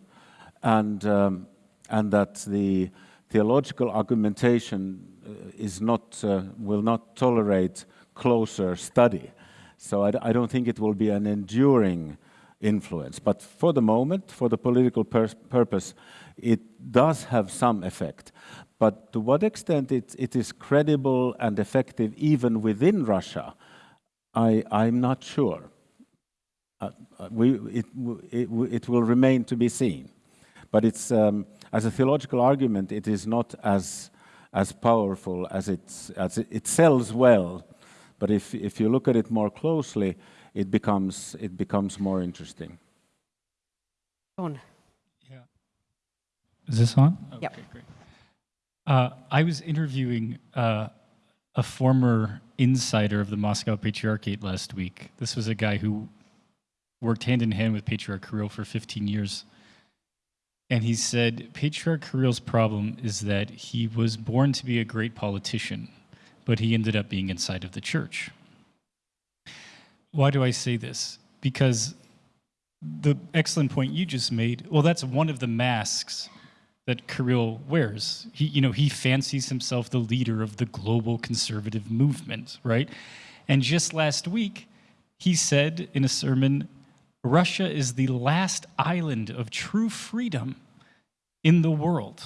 and, um, and that the theological argumentation uh, is not, uh, will not tolerate closer study. So I don't think it will be an enduring influence. But for the moment, for the political purpose, it does have some effect. But to what extent it, it is credible and effective even within Russia, I, I'm not sure. Uh, uh, we, it, it, it will remain to be seen. But it's, um, as a theological argument, it is not as, as powerful as, it's, as it, it sells well. But if, if you look at it more closely, it becomes, it becomes more interesting. Sean, Yeah. Is this on? Yep. Okay, great. Uh, I was interviewing uh, a former insider of the Moscow Patriarchate last week. This was a guy who worked hand in hand with Patriarch Kirill for 15 years. And he said Patriarch Kirill's problem is that he was born to be a great politician, but he ended up being inside of the church. Why do I say this? Because the excellent point you just made, well, that's one of the masks that Kirill wears. He, you know, he fancies himself the leader of the global conservative movement, right? And just last week, he said in a sermon, Russia is the last island of true freedom in the world.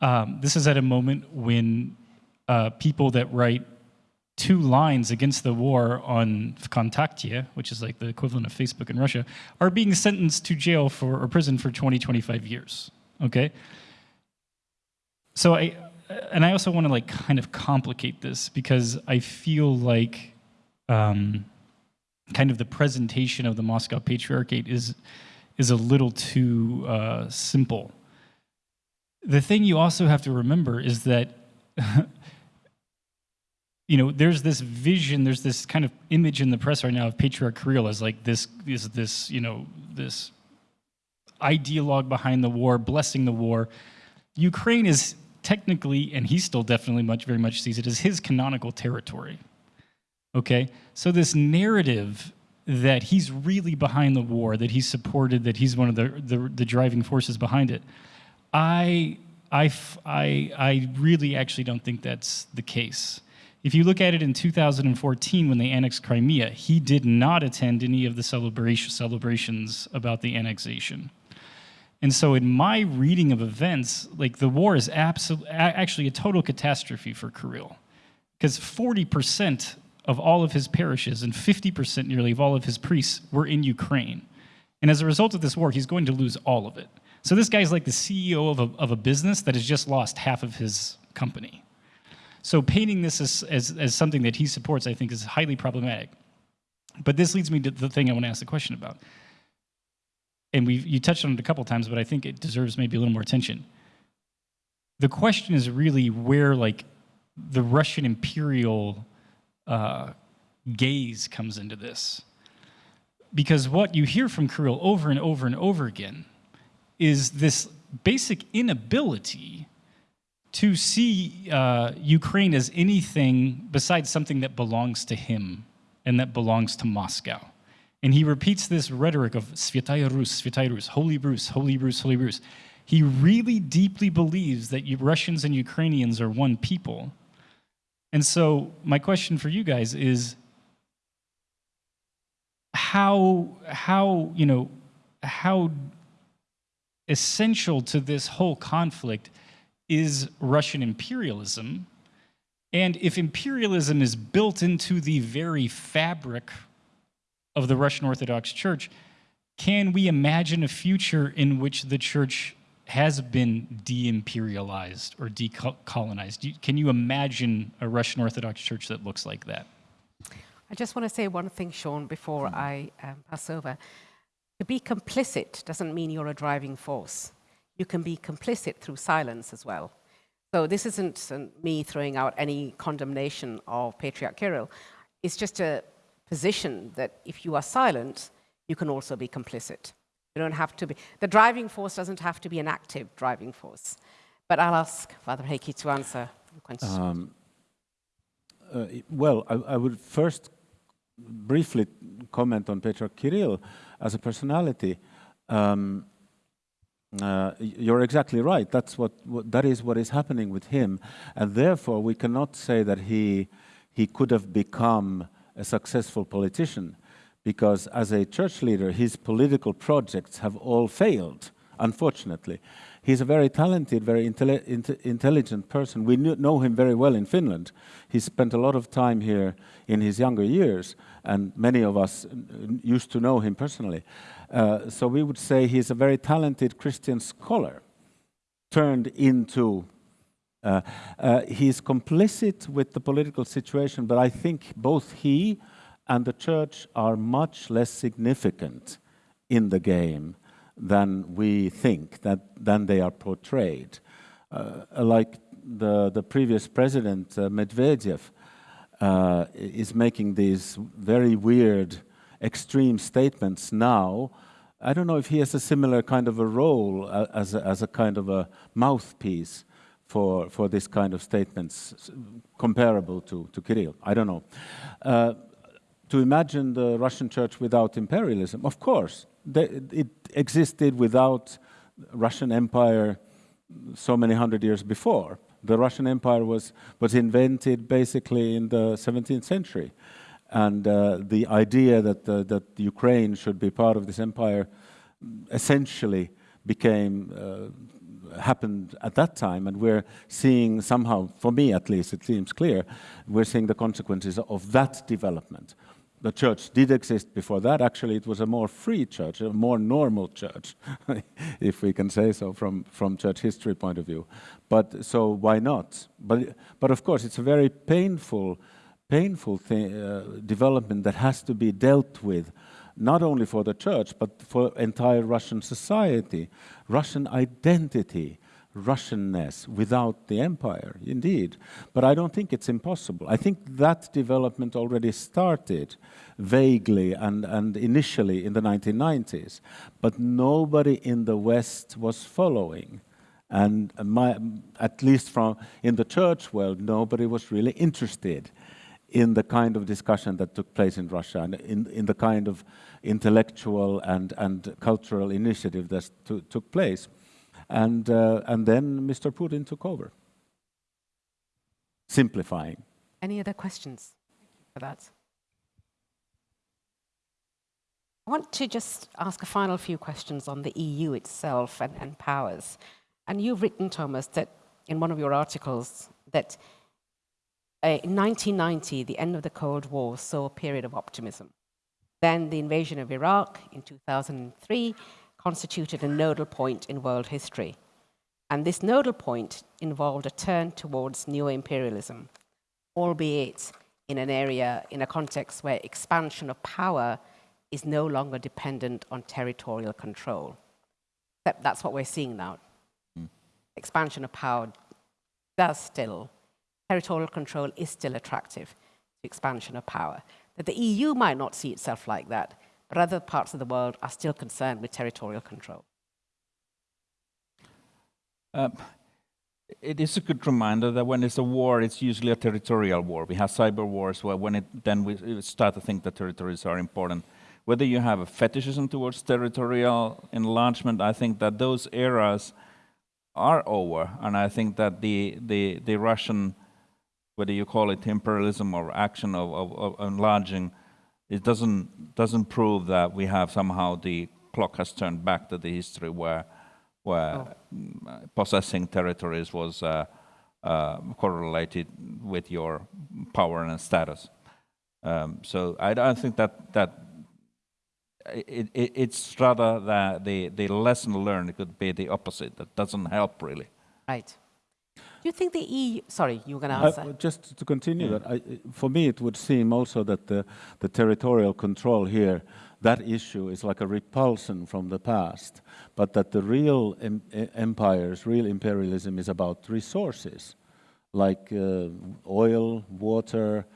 Um, this is at a moment when uh, people that write two lines against the war on Vkontakte, which is like the equivalent of Facebook in Russia, are being sentenced to jail for or prison for 20, 25 years. Okay? So I and I also want to like kind of complicate this because I feel like um, kind of the presentation of the Moscow Patriarchate is is a little too uh, simple. The thing you also have to remember is that you know, there's this vision, there's this kind of image in the press right now of Patriarch Kirill as like this is this, you know, this ideologue behind the war, blessing the war. Ukraine is technically, and he still definitely much very much sees it as his canonical territory. Okay? So this narrative that he's really behind the war, that he's supported, that he's one of the, the, the driving forces behind it, I, I, I really actually don't think that's the case. If you look at it in 2014 when they annexed Crimea, he did not attend any of the celebration, celebrations about the annexation. And so, in my reading of events, like the war is actually a total catastrophe for Kirill, because 40% of all of his parishes and 50% nearly of all of his priests were in Ukraine. And as a result of this war, he's going to lose all of it. So this guy's like the CEO of a, of a business that has just lost half of his company. So painting this as, as, as something that he supports, I think, is highly problematic. But this leads me to the thing I want to ask the question about. And we you touched on it a couple times, but I think it deserves maybe a little more attention. The question is really where like the Russian imperial uh, gaze comes into this. because what you hear from Kirill over and over and over again is this basic inability to see uh, Ukraine as anything besides something that belongs to him and that belongs to Moscow. And he repeats this rhetoric of Svyataya Rus, Svyataya Rus, Holy Rus, Holy Rus, Holy Rus. He really deeply believes that you, Russians and Ukrainians are one people. And so my question for you guys is how, how, you know, how essential to this whole conflict is Russian imperialism? And if imperialism is built into the very fabric of the Russian Orthodox Church, can we imagine a future in which the church has been de-imperialized or decolonized? Can you imagine a Russian Orthodox Church that looks like that? I just want to say one thing, Sean, before I um, pass over. To be complicit doesn't mean you're a driving force. You can be complicit through silence as well. So this isn't uh, me throwing out any condemnation of Patriarch Kirill. It's just a position that if you are silent, you can also be complicit. You don't have to be, the driving force doesn't have to be an active driving force. But I'll ask Father Heikki to answer the question. Um, uh, well, I, I, would first briefly comment on Patriarch Kirill as a personality. Um, uh, you're exactly right. That's what, what, that is what is happening with him, and therefore we cannot say that he he could have become a successful politician because as a church leader, his political projects have all failed, unfortunately. He's a very talented, very intelligent person. We know him very well in Finland. He spent a lot of time here in his younger years, and many of us used to know him personally. Uh, so we would say he's a very talented Christian scholar turned into uh, uh, he's complicit with the political situation, but I think both he and the church are much less significant in the game than we think, that, than they are portrayed. Uh, like the, the previous president, uh, Medvedev, uh, is making these very weird, extreme statements now. I don't know if he has a similar kind of a role uh, as a, as a kind of a mouthpiece for, for this kind of statements comparable to, to Kirill. I don't know. Uh, to imagine the Russian church without imperialism, of course, it existed without Russian Empire so many hundred years before. The Russian Empire was, was invented basically in the 17th century. And uh, the idea that, uh, that Ukraine should be part of this empire essentially became uh, happened at that time, and we're seeing somehow, for me at least, it seems clear, we're seeing the consequences of that development. The church did exist before that. Actually, it was a more free church, a more normal church, if we can say so from, from church history point of view. But so why not? But, but of course, it's a very painful, painful thing, uh, development that has to be dealt with not only for the church, but for entire Russian society, Russian identity, Russianness without the empire, indeed. But I don't think it's impossible. I think that development already started vaguely and, and initially in the 1990s, but nobody in the West was following. And my, at least from in the church world, nobody was really interested in the kind of discussion that took place in Russia and in, in the kind of intellectual and, and cultural initiative that took place. And, uh, and then Mr. Putin took over, simplifying. Any other questions for that? I want to just ask a final few questions on the EU itself and, and powers. And you've written, Thomas, that in one of your articles, that uh, in 1990, the end of the Cold War saw a period of optimism. Then the invasion of Iraq in 2003 constituted a nodal point in world history. And this nodal point involved a turn towards neo-imperialism, albeit in an area, in a context where expansion of power is no longer dependent on territorial control. That's what we're seeing now. Mm. Expansion of power does still territorial control is still attractive to expansion of power. That the EU might not see itself like that, but other parts of the world are still concerned with territorial control. Um, it is a good reminder that when it's a war, it's usually a territorial war. We have cyber wars where when it, then we start to think that territories are important. Whether you have a fetishism towards territorial enlargement, I think that those eras are over. And I think that the, the, the Russian, whether you call it imperialism or action of, of, of enlarging, it doesn't, doesn't prove that we have somehow the clock has turned back to the history where where oh. possessing territories was uh, uh, correlated with your power and status. Um, so I don't think that that it, it, it's rather that the the lesson learned could be the opposite. That doesn't help really. Right. Do you think the EU? Sorry, you were going to answer. Uh, just to continue yeah. that, I, for me, it would seem also that the the territorial control here that issue is like a repulsion from the past, but that the real em empires, real imperialism is about resources, like uh, oil, water,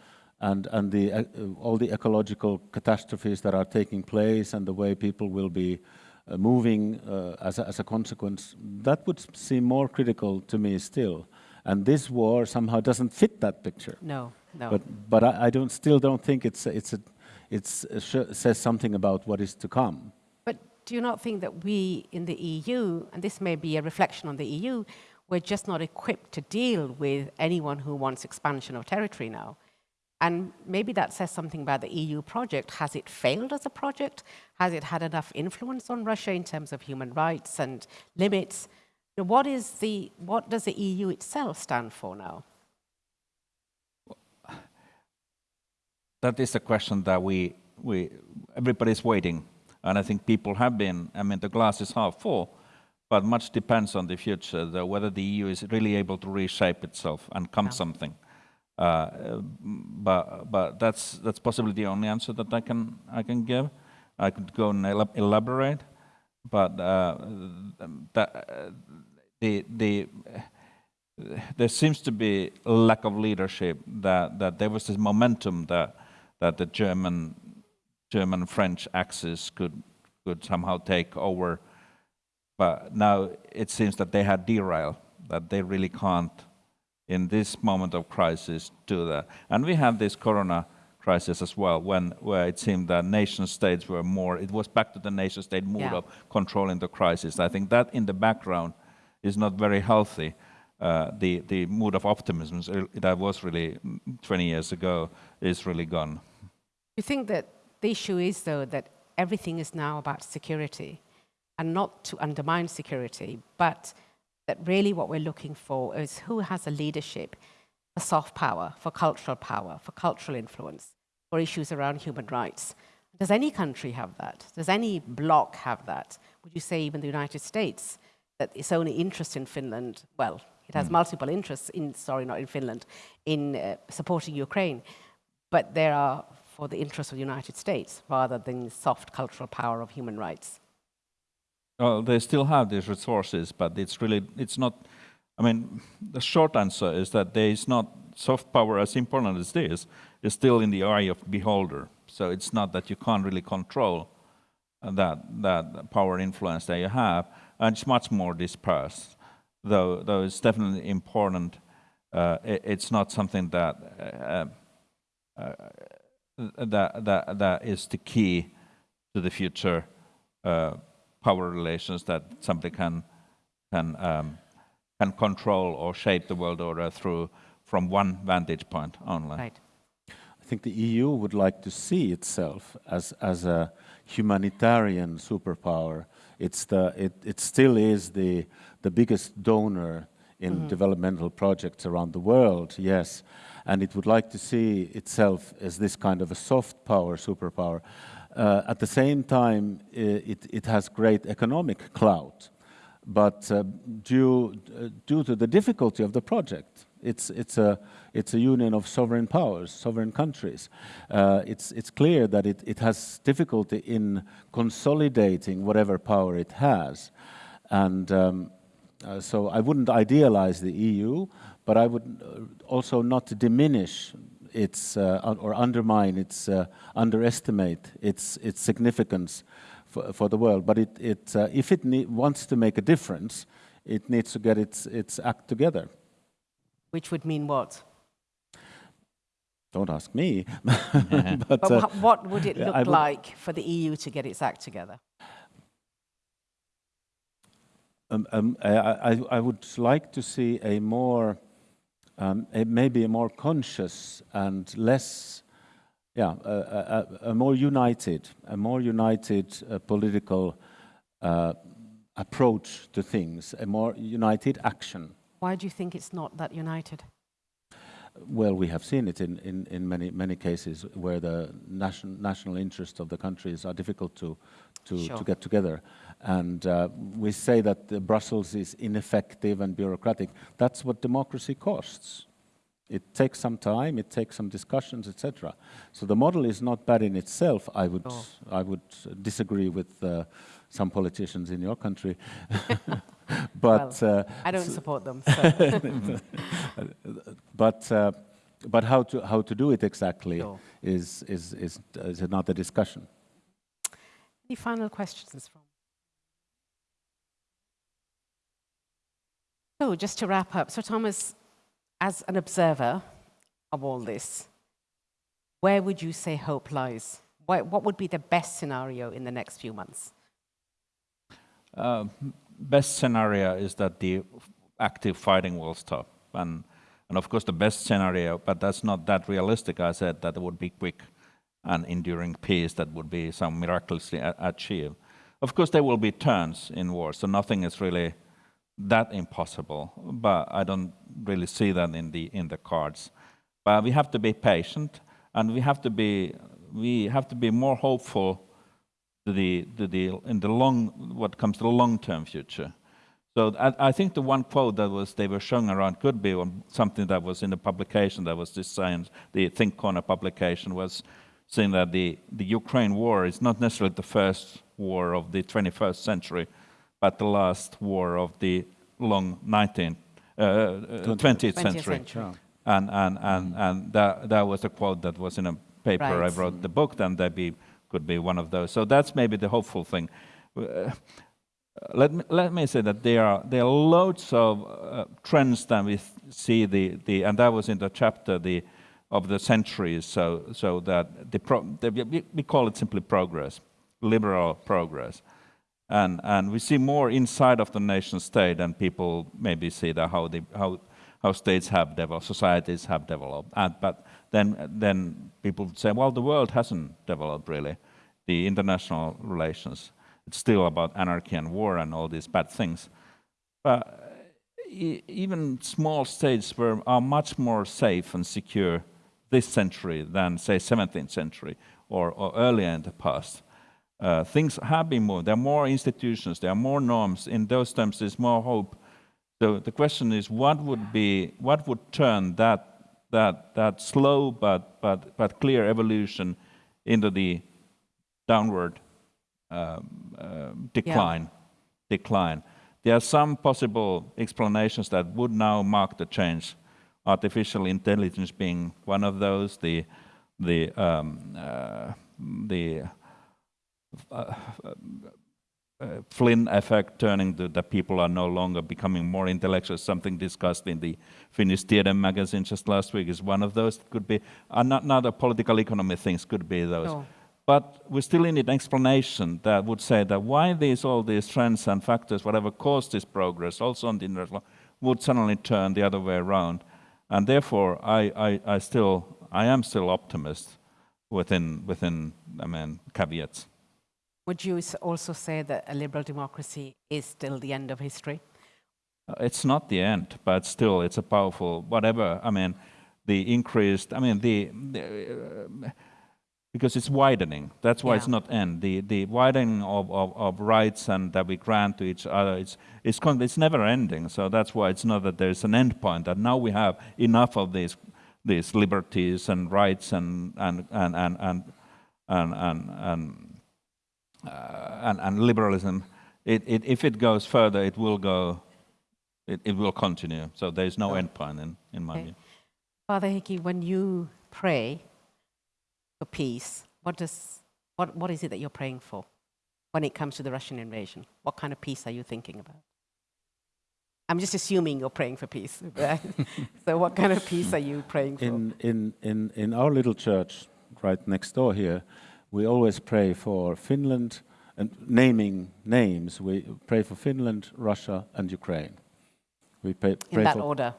and, and the, uh, all the ecological catastrophes that are taking place and the way people will be uh, moving uh, as, a, as a consequence, that would seem more critical to me still. And this war somehow doesn't fit that picture. No, no. But, but I, I don't, still don't think it's, it's a it says something about what is to come. But do you not think that we in the EU, and this may be a reflection on the EU, we're just not equipped to deal with anyone who wants expansion of territory now? And maybe that says something about the EU project. Has it failed as a project? Has it had enough influence on Russia in terms of human rights and limits? What, is the, what does the EU itself stand for now? that is a question that we, we everybody's waiting. And I think people have been, I mean, the glass is half full, but much depends on the future, the, whether the EU is really able to reshape itself and come yeah. something. Uh, but but that's that's possibly the only answer that I can I can give. I could go and elaborate, but uh, that, the the there seems to be lack of leadership. That that there was this momentum that that the German German French axis could could somehow take over. But now it seems that they had derailed, that they really can't, in this moment of crisis, do that. And we have this corona crisis as well, when where it seemed that nation states were more, it was back to the nation state mood yeah. of controlling the crisis. I think that in the background is not very healthy. Uh, the, the mood of optimism that was really 20 years ago is really gone. You think that the issue is, though, that everything is now about security and not to undermine security, but that really what we're looking for is who has a leadership for soft power, for cultural power, for cultural influence, for issues around human rights. Does any country have that? Does any bloc have that? Would you say even the United States, that its only interest in Finland, well, it has mm. multiple interests in, sorry, not in Finland, in uh, supporting Ukraine, but there are for the interests of the United States rather than the soft cultural power of human rights? Well, they still have these resources, but it's really, it's not, I mean, the short answer is that there is not soft power as important as this, is still in the eye of beholder. So it's not that you can't really control that, that power influence that you have, and it's much more dispersed. Though, though it's definitely important, uh, it, it's not something that uh, uh, that, that, that is the key to the future uh, power relations that somebody can, can, um, can control or shape the world order through from one vantage point only. Right. I think the EU would like to see itself as, as a humanitarian superpower. It's the, it, it still is the, the biggest donor in mm -hmm. developmental projects around the world, yes and it would like to see itself as this kind of a soft power superpower. Uh, at the same time, it, it has great economic clout, but uh, due, uh, due to the difficulty of the project, it's, it's, a, it's a union of sovereign powers, sovereign countries. Uh, it's, it's clear that it, it has difficulty in consolidating whatever power it has. And um, uh, so I wouldn't idealize the EU, but I would uh, also not diminish its uh, or undermine its uh, underestimate its its significance for, for the world. But it, it uh, if it ne- wants to make a difference, it needs to get its its act together. Which would mean what? Don't ask me. but But uh, what would it look would- like for the EU to get its act together? Um, um, I, I, I would like to see a more, um, may be a more conscious and less, yeah, a, a, a more united, a more united uh, political uh, approach to things, a more united action. Why do you think it's not that united? Well, we have seen it in, in, in many, many cases where the nation, national interests of the countries are difficult to, to, Sure. to get together. And uh, we say that Brussels is ineffective and bureaucratic. That's what democracy costs. It takes some time, it takes some discussions, etc. So the model is not bad in itself. I would. I would disagree with uh, some politicians in your country. but Well, uh, I don't support them. So. but uh, but how to how to do it exactly Sure. is, is is is another discussion. Any final questions from? So, just to wrap up, so Thomas, as an observer of all this, where would you say hope lies? What, what would be the best scenario in the next few months? Uh, best scenario is that the active fighting will stop. And, and of course, the best scenario, but that's not that realistic, I said, that it would be quick and enduring peace that would be some miraculously achieved. Of course, there will be turns in war, so nothing is really that impossible, but I don't really see that in the, in the cards. But we have to be patient, and we have to be, we have to be more hopeful to the, to the, in the long, what comes to the long-term future. So I, think the one quote that was they were showing around could be on something that was in the publication that was science, the Think Corner publication was saying that the, the Ukraine war is not necessarily the first war of the 21st century, but the last war of the long 19th, uh, uh, 20th, 20th century. century. And, and, and, and that, that was a quote that was in a paper I Right. wrote the book, then that be, could be one of those. So that's maybe the hopeful thing. Uh, let me, let me say that there are, there are loads of uh, trends that we see, the, the, and that was in the chapter the, of the centuries, so, so that the pro, the, we, we call it simply progress, liberal progress. And, and we see more inside of the nation state and people maybe see that how, how, how states have developed, societies have developed. And, but then, then people say, well, the world hasn't developed really, the international relations. It's still about anarchy and war and all these bad things. But even small states were, are much more safe and secure this century than, say, 17th century or, or earlier in the past. Uh, things have been moved. There are more institutions. There are more norms. In those terms, there's more hope. So the question is, what would be, what would turn that, that, that slow but, but, but clear evolution into the downward um, um, decline? Decline. There are some possible explanations that would now mark the change. Artificial intelligence being one of those. The the um, uh, the uh, Uh, uh, uh, Flynn effect turning to that people are no longer becoming more intellectual, something discussed in the Finnish Tiede magazine just last week is one of those. Could be another political economy things could be those. Sure. But we still need an explanation that would say that why these all these trends and factors, whatever caused this progress, also on the international, would suddenly turn the other way around. And therefore, I, I, I still, I am still optimist within, within, I mean, caveats. Would you also say that a liberal democracy is still the end of history? Uh, It's not the end, but still, it's a powerful whatever. I mean, the increased. I mean, the, the uh, because it's widening. That's why it's not end. The the widening of, of, of rights and that we grant to each other. It's it's it's never ending. So that's why it's not that there's an end point. That now we have enough of these these liberties and rights and and and and and and and, and Uh, and, and liberalism, it, it, if it goes further, it will go, it, it will continue. So there is no oh. end point in, in my Okay. view. Father Heikki, when you pray for peace, what, does, what, what is it that you're praying for when it comes to the Russian invasion? What kind of peace are you thinking about? I'm just assuming you're praying for peace. so, what kind of peace are you praying for? In, in, in, in our little church right next door here, we always pray for Finland and naming names. We pray for Finland, Russia, and Ukraine. We pray, pray in that order.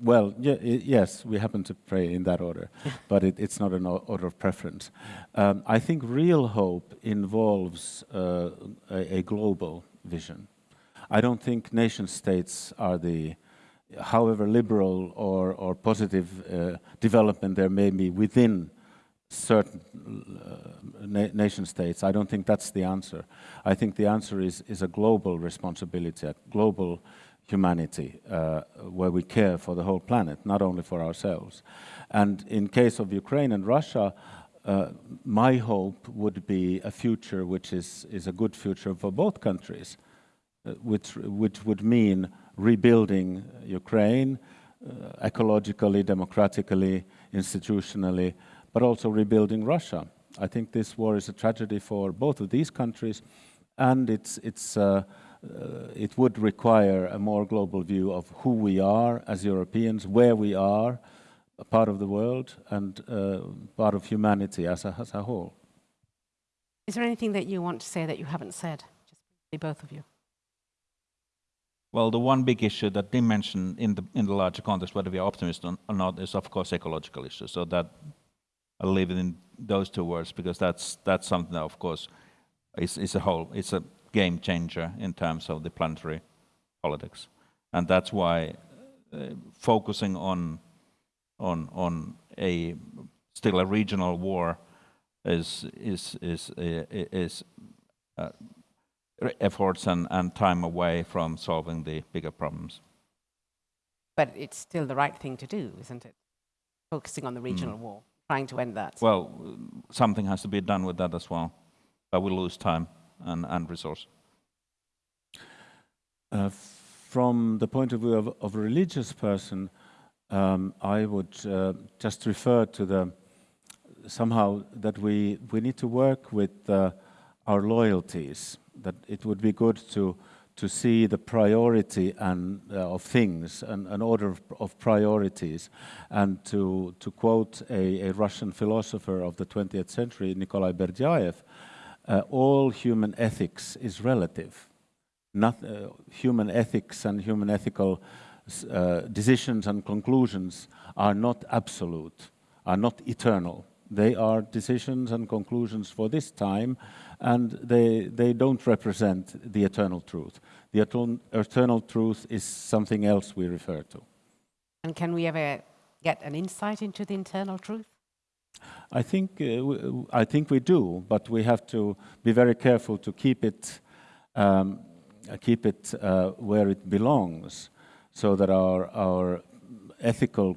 Well, yeah, yes, we happen to pray in that order, but it, it's not an order of preference. Um, I think real hope involves uh, a, a, global vision. I don't think nation states are the, however liberal or, or positive uh, development there may be within certain uh, na nation states. I don't think that's the answer. I think the answer is, is a global responsibility, a global humanity, uh, where we care for the whole planet, not only for ourselves. And in case of Ukraine and Russia, uh, my hope would be a future which is, is a good future for both countries, uh, which, which would mean rebuilding Ukraine uh, ecologically, democratically, institutionally, but also rebuilding Russia. I think this war is a tragedy for both of these countries, and it's, it's uh, uh, it would require a more global view of who we are as Europeans, where we are, a part of the world, and uh, part of humanity as a, as a whole. Is there anything that you want to say that you haven't said? Just both of you. Well, the one big issue that they mentioned in the in the larger context, whether we are optimists or not, is of course ecological issues. So that I'll leave it in those two words because that's that's something that, of course, is is a whole. It's a game changer in terms of the planetary politics. And that's why uh, focusing on, on, on a still a regional war is, is, is, uh, is uh, efforts and, and time away from solving the bigger problems. But it's still the right thing to do, isn't it? Focusing on the regional mm. war, trying to end that. Well, something has to be done with that as well, but we lose time and, and resource. Uh, from the point of view of, of a religious person, um, I would uh, just refer to the somehow that we we need to work with uh, our loyalties. That it would be good to to see the priority and uh, of things, an, an order of, of, priorities, and to to quote a, a, Russian philosopher of the 20th century, Nikolai Berdyaev, uh, all human ethics is relative. Not, uh, human ethics and human ethical uh, decisions and conclusions are not absolute, are not eternal. They are decisions and conclusions for this time, and they, they don't represent the eternal truth. The etern eternal truth is something else we refer to. And can we ever get an insight into the eternal truth? I think, uh, I think we do, but we have to be very careful to keep it, um, keep it uh, where it belongs, so that our, our ethical,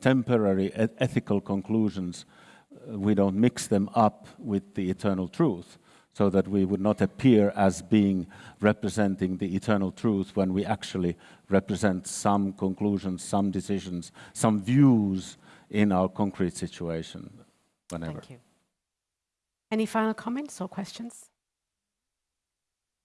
temporary ethical conclusions, we don't mix them up with the eternal truth, so that we would not appear as being representing the eternal truth when we actually represent some conclusions, some decisions, some views in our concrete situation whenever. Thank you. Any final comments or questions?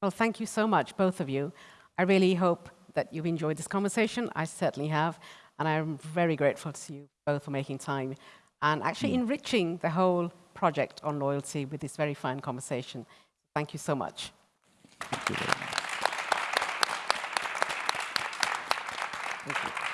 Well, thank you so much, both of you. I really hope that you've enjoyed this conversation. I certainly have. And I'm very grateful to you both for making time and actually mm. enriching the whole project on loyalty with this very fine conversation. Thank you so much. Thank you. Thank you.